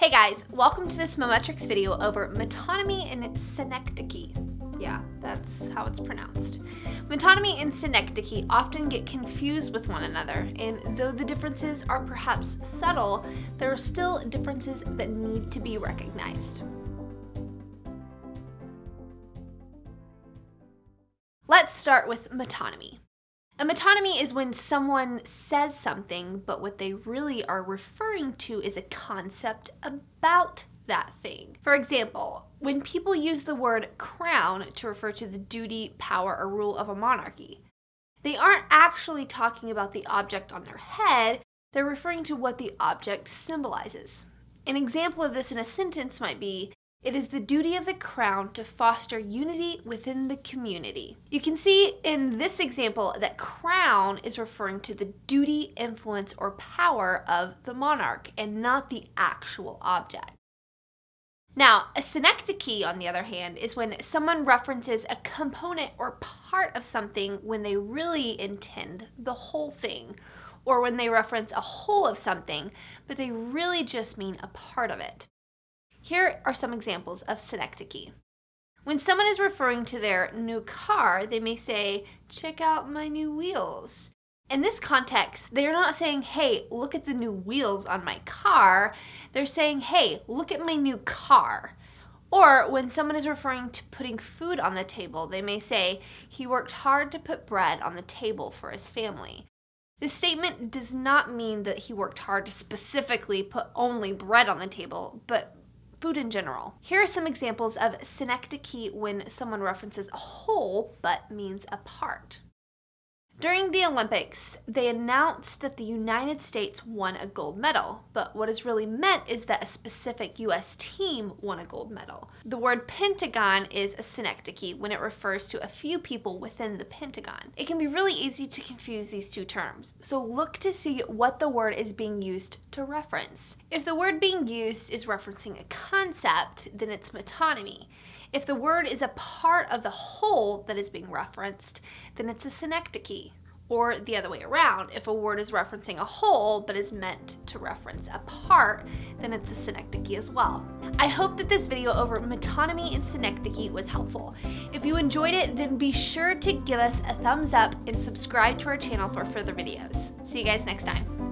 Hey guys, welcome to this Mometrix video over metonymy and synecdoche. Yeah, that's how it's pronounced. Metonymy and synecdoche often get confused with one another, and though the differences are perhaps subtle, there are still differences that need to be recognized. Let's start with metonymy. A metonymy is when someone says something, but what they really are referring to is a concept about that thing. For example, when people use the word crown to refer to the duty, power, or rule of a monarchy, they aren't actually talking about the object on their head, they're referring to what the object symbolizes. An example of this in a sentence might be, it is the duty of the crown to foster unity within the community. You can see in this example that crown is referring to the duty, influence, or power of the monarch and not the actual object. Now, a synecdoche, on the other hand, is when someone references a component or part of something when they really intend the whole thing, or when they reference a whole of something, but they really just mean a part of it. Here are some examples of synecdoche. When someone is referring to their new car, they may say, check out my new wheels. In this context, they're not saying, hey, look at the new wheels on my car. They're saying, hey, look at my new car. Or when someone is referring to putting food on the table, they may say, he worked hard to put bread on the table for his family. This statement does not mean that he worked hard to specifically put only bread on the table, but food in general. Here are some examples of synecdoche when someone references a whole but means a part. During the Olympics, they announced that the United States won a gold medal, but what is really meant is that a specific US team won a gold medal. The word pentagon is a synecdoche when it refers to a few people within the pentagon. It can be really easy to confuse these two terms, so look to see what the word is being used to reference. If the word being used is referencing a concept, then it's metonymy. If the word is a part of the whole that is being referenced, then it's a synecdoche. Or the other way around, if a word is referencing a whole but is meant to reference a part, then it's a synecdoche as well. I hope that this video over metonymy and synecdoche was helpful. If you enjoyed it, then be sure to give us a thumbs up and subscribe to our channel for further videos. See you guys next time.